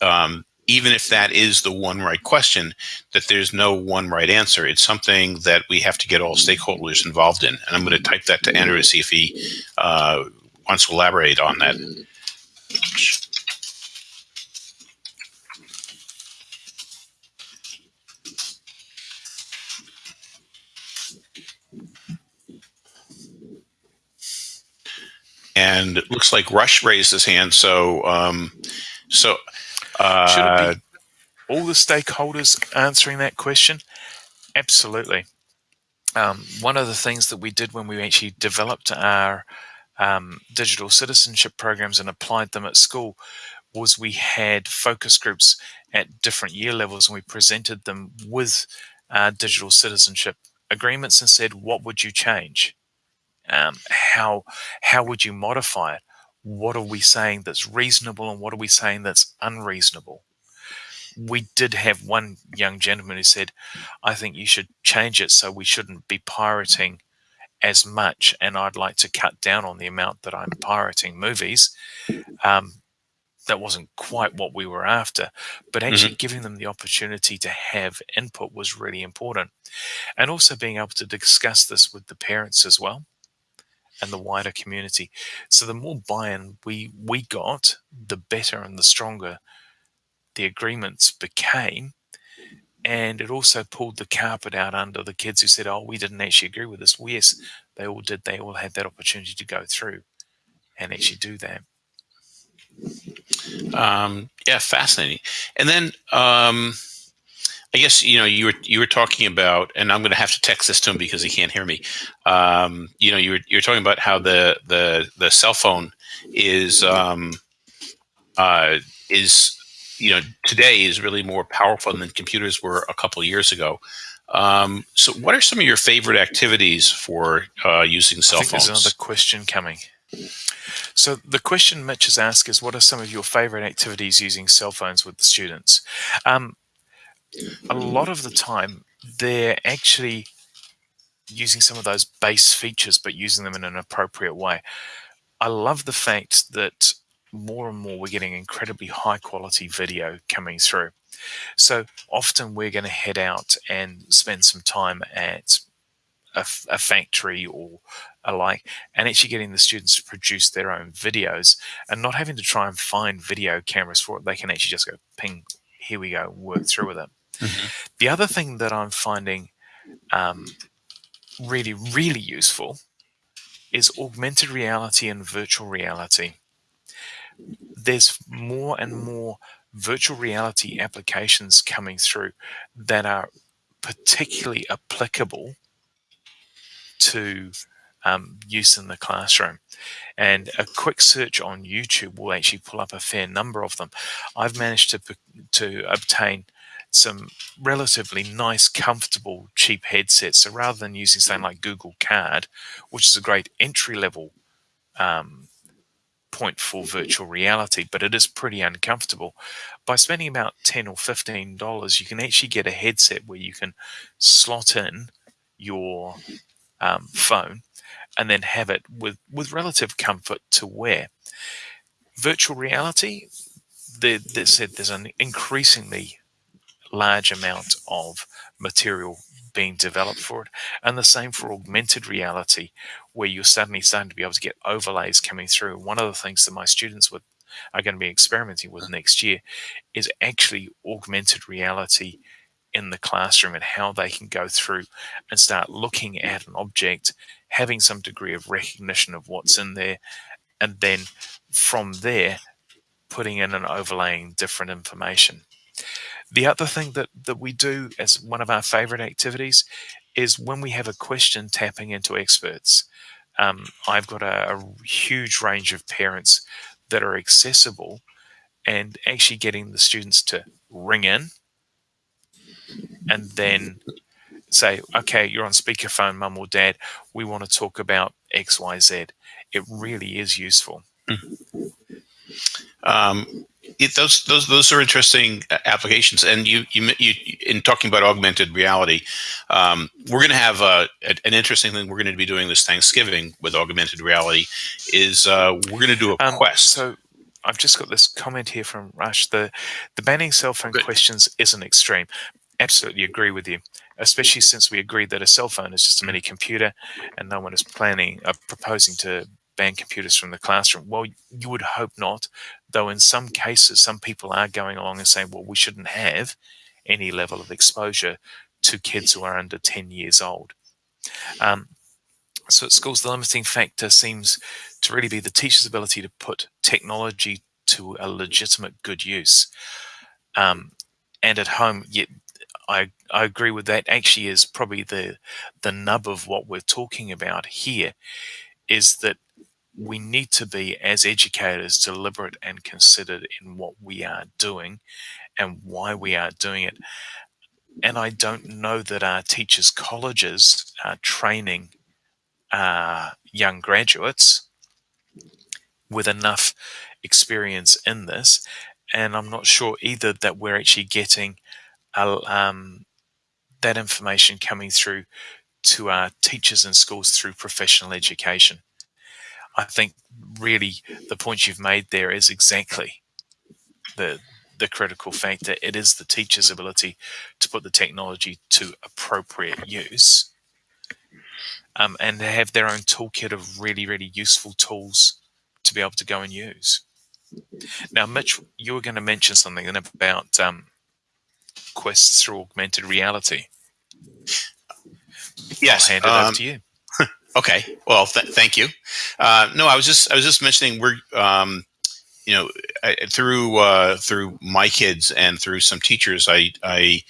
um, even if that is the one right question, that there's no one right answer. It's something that we have to get all stakeholders involved in. And I'm going to type that to Andrew to see if he uh, wants to elaborate on that. and it looks like Rush raised his hand. So, um, so uh, should it be all the stakeholders answering that question? Absolutely. um, one of the things that we did when we actually developed our um, digital citizenship programs and applied them at school was we had focus groups at different year levels and we presented them with uh, digital citizenship agreements and said, what would you change? Um, how how would you modify it? What are we saying that's reasonable and what are we saying that's unreasonable? We did have one young gentleman who said, I think you should change it so we shouldn't be pirating as much and I'd like to cut down on the amount that I'm pirating movies. Um, that wasn't quite what we were after, but actually mm-hmm. giving them the opportunity to have input was really important. And also being able to discuss this with the parents as well and the wider community. So the more buy-in we we got, the better and the stronger the agreements became. And it also pulled the carpet out under the kids who said, "Oh, we didn't actually agree with this." Well, yes, they all did. They all had that opportunity to go through and actually do that. Um, yeah, fascinating. And then um, I guess you know you were you were talking about, and I'm going to have to text this to him because he can't hear me. Um, you know, you were you were talking about how the the the cell phone is um, uh, is you know today is really more powerful than computers were a couple years ago. Um, so, what are some of your favorite activities for uh, using cell I think phones? There's another question coming. So the question Mitch has asked is, what are some of your favorite activities using cell phones with the students? Um, a lot of the time, they're actually using some of those base features, but using them in an appropriate way. I love the fact that more and more we're getting incredibly high quality video coming through. So often we're going to head out and spend some time at a, a factory or alike and actually getting the students to produce their own videos and not having to try and find video cameras for it. They can actually just go ping, here we go, work through with it. Mm-hmm. The other thing that I'm finding um, really, really useful is augmented reality and virtual reality. There's more and more virtual reality applications coming through that are particularly applicable to um, use in the classroom. And a quick search on YouTube will actually pull up a fair number of them. I've managed to, to obtain some relatively nice, comfortable, cheap headsets. So rather than using something like Google Card, which is a great entry level um, point for virtual reality, but it is pretty uncomfortable. By spending about ten or fifteen dollars, you can actually get a headset where you can slot in your um, phone and then have it with, with relative comfort to wear. Virtual reality, there, there's, there's an increasingly large amount of material being developed for it. And the same for augmented reality, where you're suddenly starting to be able to get overlays coming through. One of the things that my students would, are going to be experimenting with next year is actually augmented reality in the classroom and how they can go through and start looking at an object, having some degree of recognition of what's in there, and then from there, putting in and overlaying different information. The other thing that, that we do as one of our favorite activities is when we have a question tapping into experts. Um, I've got a, a huge range of parents that are accessible and actually getting the students to ring in and then say, okay, you're on speakerphone, mum or dad. We want to talk about X, Y, Z. It really is useful. Mm-hmm. Um, it, those those those are interesting uh, applications. And you you, you in talking about augmented reality, um, we're going to have uh, a, an interesting thing we're going to be doing this Thanksgiving with augmented reality. Is uh, we're going to do a um, quest. So I've just got this comment here from Rush. The the banning cell phone Good. questions isn't extreme, absolutely agree with you, especially since we agreed that a cell phone is just a mini computer and no one is planning, uh, proposing to ban computers from the classroom. Well, you would hope not, though in some cases, some people are going along and saying, well, we shouldn't have any level of exposure to kids who are under 10 years old. Um, so at schools, the limiting factor seems to really be the teacher's ability to put technology to a legitimate good use. Um, and at home, yet I I agree with that. Actually, is probably the the nub of what we're talking about here, is that we need to be as educators deliberate and considered in what we are doing and why we are doing it. And I don't know that our teachers' colleges are training uh, young graduates with enough experience in this. And I'm not sure either that we're actually getting uh, um, that information coming through to our teachers and schools through professional education. I think really the point you've made there is exactly the the critical factor. It is the teacher's ability to put the technology to appropriate use um, and have their own toolkit of really, really useful tools to be able to go and use. Now, Mitch, you were going to mention something about um, quests through augmented reality. Yes, I'll hand it um, over to you. Okay. Well, th- thank you. Uh, no, I was just I was just mentioning we're um, you know I, through uh, through my kids and through some teachers I I,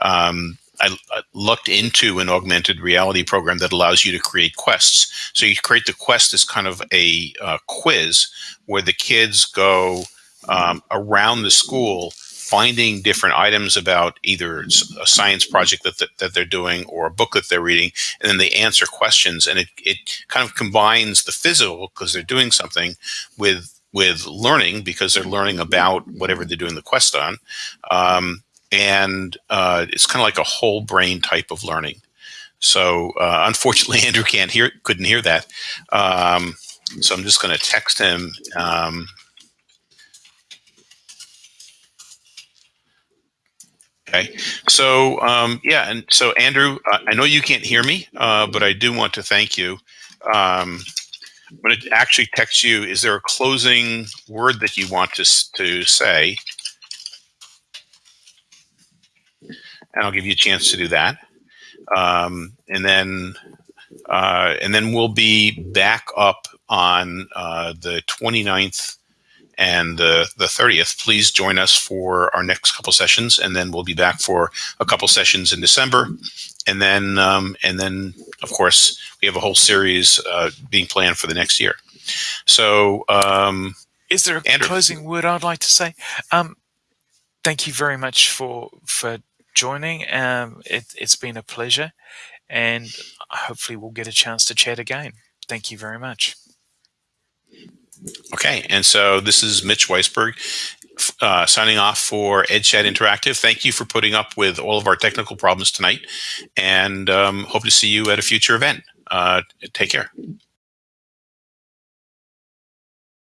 um, I I looked into an augmented reality program that allows you to create quests. So you create the quest as kind of a uh, quiz where the kids go um, around the school finding different items about either a science project that, that, that, they're doing or a book that they're reading, and then they answer questions. And it, it kind of combines the physical, because they're doing something, with with learning, because they're learning about whatever they're doing the quest on. Um, and uh, it's kind of like a whole brain type of learning. So uh, unfortunately, Andrew can't hear, couldn't hear that. Um, so I'm just going to text him. Um, Okay. So, um, yeah. And so, Andrew, uh, I know you can't hear me, uh, but I do want to thank you. Um, I'm going to actually text you. Is there a closing word that you want to, to say? And I'll give you a chance to do that. Um, and then, uh, and then we'll be back up on uh, the 29th and the, the 30th, please join us for our next couple sessions. And then we'll be back for a couple sessions in December. And then, um, and then of course, we have a whole series uh, being planned for the next year. So, um, is there a Andrew. closing word I'd like to say? Um, thank you very much for for joining. Um, it, it's been a pleasure, and hopefully we'll get a chance to chat again. Thank you very much. Okay, and so this is Mitch Weisberg uh, signing off for EdChat Interactive. Thank you for putting up with all of our technical problems tonight, and um, hope to see you at a future event. Uh, take care.